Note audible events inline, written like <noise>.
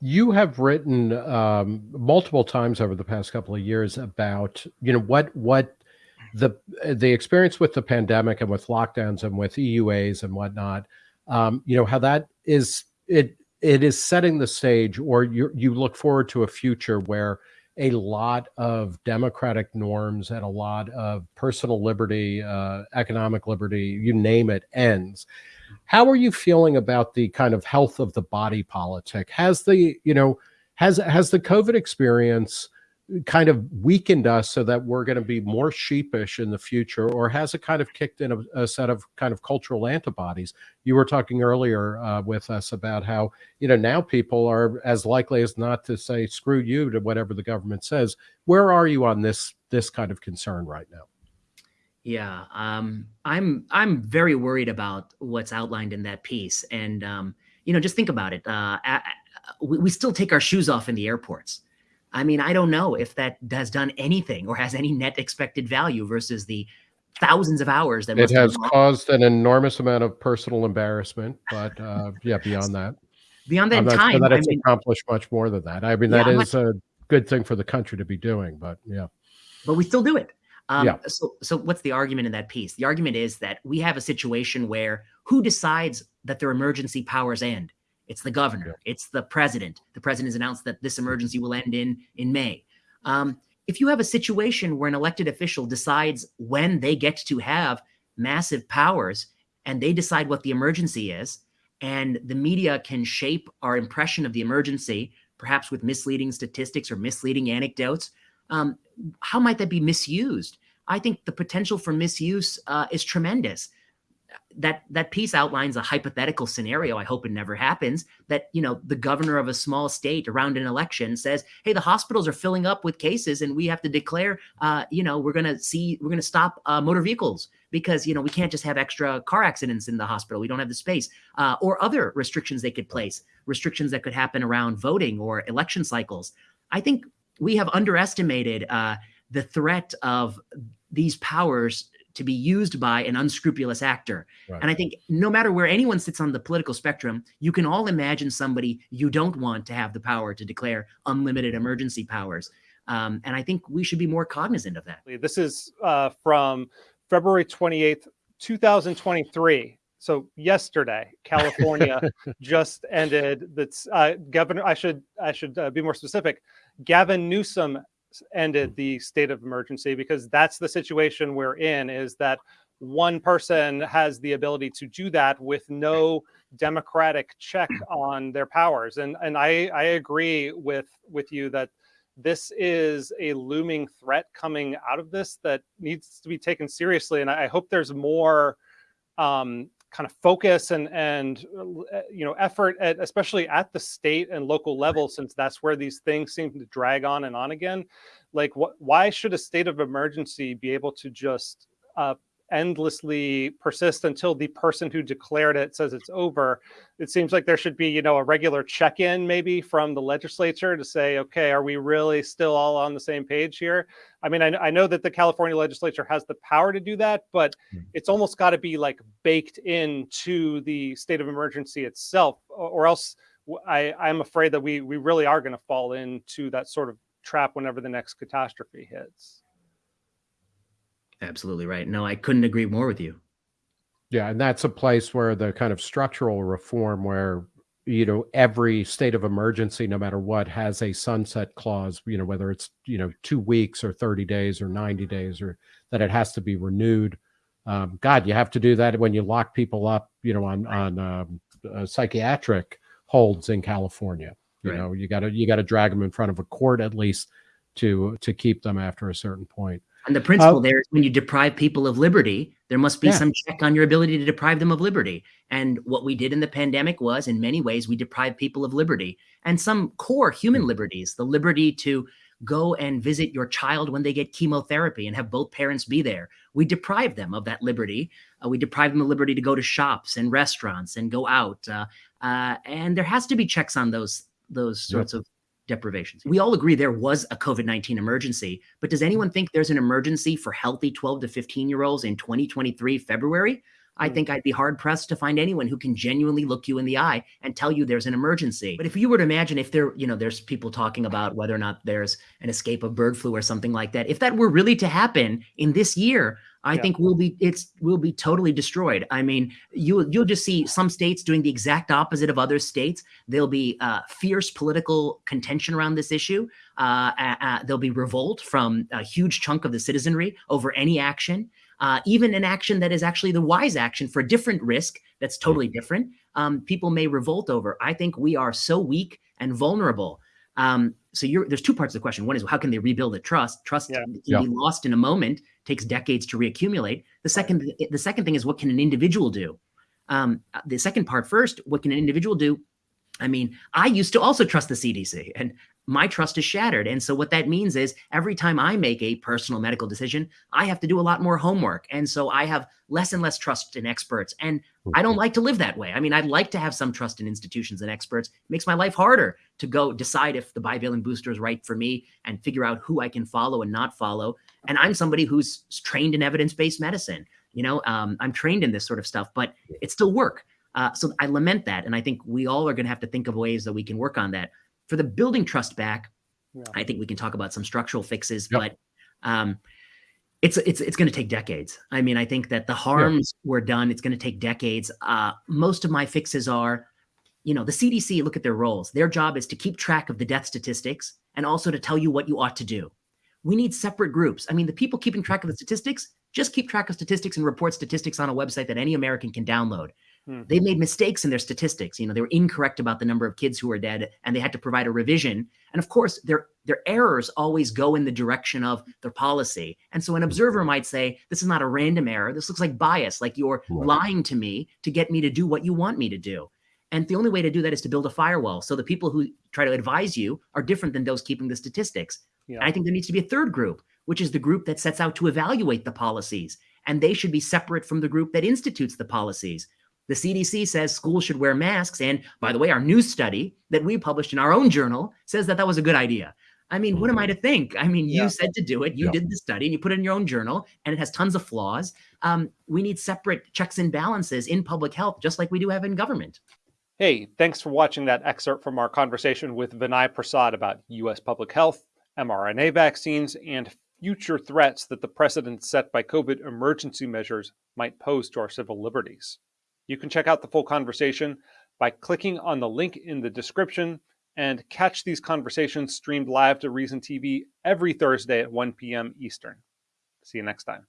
You have written um, multiple times over the past couple of years about you know what what the the experience with the pandemic and with lockdowns and with EUAs and whatnot. Um, you know how that is it it is setting the stage, or you you look forward to a future where a lot of democratic norms and a lot of personal liberty, uh, economic liberty, you name it, ends. How are you feeling about the kind of health of the body politic? Has the, you know, has has the COVID experience kind of weakened us so that we're going to be more sheepish in the future, or has it kind of kicked in a, a set of kind of cultural antibodies? You were talking earlier uh, with us about how you know now people are as likely as not to say screw you to whatever the government says. Where are you on this this kind of concern right now? Yeah, um, I'm I'm very worried about what's outlined in that piece, and um, you know, just think about it. Uh, we, we still take our shoes off in the airports. I mean, I don't know if that has done anything or has any net expected value versus the thousands of hours that it has caused an enormous amount of personal embarrassment. But uh, yeah, <laughs> beyond that, beyond that time, sure that it's I mean, accomplished much more than that. I mean, yeah, that is much, a good thing for the country to be doing. But yeah, but we still do it. Um, yeah. So, so what's the argument in that piece? The argument is that we have a situation where who decides that their emergency powers end? It's the governor. Yeah. It's the president. The president has announced that this emergency will end in in May. Um, if you have a situation where an elected official decides when they get to have massive powers and they decide what the emergency is, and the media can shape our impression of the emergency, perhaps with misleading statistics or misleading anecdotes, um, how might that be misused? I think the potential for misuse uh, is tremendous. That that piece outlines a hypothetical scenario i hope it never happens that you know the governor of a small state around an election says hey the hospitals are filling up with cases and we have to declare uh, you know we're going to see we're going to stop uh, motor vehicles because you know we can't just have extra car accidents in the hospital. We don't have the space. Uh, or other restrictions they could place restrictions that could happen around voting or election cycles. I think we have underestimated uh, the threat of these powers to be used by an unscrupulous actor. Right. And I think no matter where anyone sits on the political spectrum, you can all imagine somebody you don't want to have the power to declare unlimited emergency powers. Um, and I think we should be more cognizant of that. This is uh, from February 28th, 2023. So yesterday, California <laughs> just ended. That's uh, governor. I should I should uh, be more specific. Gavin Newsom ended the state of emergency because that's the situation we're in is that one person has the ability to do that with no democratic check <clears throat> on their powers and and i i agree with with you that this is a looming threat coming out of this that needs to be taken seriously and i hope there's more um kind of focus and and uh, you know effort at especially at the state and local level since that's where these things seem to drag on and on again. Like what why should a state of emergency be able to just uh, endlessly persist until the person who declared it says it's over. It seems like there should be, you know, a regular check-in maybe from the legislature to say, okay, are we really still all on the same page here? I mean, I, I know that the California legislature has the power to do that, but mm. it's almost got to be like baked into the state of emergency itself, or else I, I'm afraid that we we really are going to fall into that sort of trap whenever the next catastrophe hits. Absolutely right. No, I couldn't agree more with you. Yeah, and that's a place where the kind of structural reform where you know every state of emergency no matter what has a sunset clause you know whether it's you know 2 weeks or 30 days or 90 days or that it has to be renewed um, god you have to do that when you lock people up you know on on um, uh, psychiatric holds in california you right. know you got to you got to drag them in front of a court at least to to keep them after a certain point and the principle uh, there is when you deprive people of liberty, there must be yeah. some check on your ability to deprive them of liberty. And what we did in the pandemic was, in many ways, we deprived people of liberty and some core human hmm. liberties, the liberty to go and visit your child when they get chemotherapy and have both parents be there. We deprive them of that liberty. Uh, we deprive them of liberty to go to shops and restaurants and go out. Uh, uh, and there has to be checks on those those sorts of deprivations. We all agree there was a COVID 19 emergency, but does anyone think there's an emergency for healthy 12 to 15 year olds in 2023 February? I hmm. think I'd be hard pressed to find anyone who can genuinely look you in the eye and tell you there's an emergency. But if you were to imagine if there, you know, there's people talking about whether or not there's an escape of bird flu or something like that, if that were really to happen in this year, I yeah. think we'll be it's will be totally destroyed. I mean, you you'll just see some states doing the exact opposite of other states. There'll be uh, fierce political contention around this issue. Uh, uh, uh, there'll be revolt from a huge chunk of the citizenry over any action, uh, even an action that is actually the wise action for a different risk that's totally different. Um, people may revolt over. I think we are so weak and vulnerable. Um, so there's two parts of the question. One is how can they rebuild the trust? Trust yeah. can yeah. be lost in a moment takes decades to reaccumulate. The second, the second thing is what can an individual do? Um, the second part first, what can an individual do? I mean, I used to also trust the CDC and my trust is shattered. And so what that means is every time I make a personal medical decision, I have to do a lot more homework. And so I have less and less trust in experts. And I don't like to live that way. I mean, I'd like to have some trust in institutions and experts. It makes my life harder to go decide if the bivalent booster is right for me and figure out who I can follow and not follow. And I'm somebody who's trained in evidence-based medicine. You know, um, I'm trained in this sort of stuff, but it's still work. Uh, so I lament that. And I think we all are going to have to think of ways that we can work on that. For the building trust back, yeah. I think we can talk about some structural fixes, yep. but um, it's it's it's going to take decades. I mean, I think that the harms yeah. were done. It's going to take decades. Uh, most of my fixes are, you know, the CDC. Look at their roles. Their job is to keep track of the death statistics and also to tell you what you ought to do. We need separate groups. I mean, the people keeping track of the statistics just keep track of statistics and report statistics on a website that any American can download. Hmm. They made mistakes in their statistics. You know, they were incorrect about the number of kids who were dead, and they had to provide a revision. And of course, their their errors always go in the direction of their policy. And so an observer might say, "This is not a random error. This looks like bias. Like you're right. lying to me to get me to do what you want me to do." And the only way to do that is to build a firewall. So the people who try to advise you are different than those keeping the statistics. Yeah. I think there needs to be a third group, which is the group that sets out to evaluate the policies. And they should be separate from the group that institutes the policies. The CDC says schools should wear masks. And by the way, our new study that we published in our own journal says that that was a good idea. I mean, what am I mm-hmm. to think? I mean, you yeah. said to do it, you yeah. did the study, and you put it in your own journal, and it has tons of flaws. Um, we need separate checks and balances in public health, just like we do have in government. Hey, thanks for watching that excerpt from our conversation with Vinay Prasad about U.S. public health, mRNA vaccines, and future threats that the precedent set by COVID emergency measures might pose to our civil liberties. You can check out the full conversation by clicking on the link in the description and catch these conversations streamed live to Reason TV every Thursday at 1 p.m. Eastern. See you next time.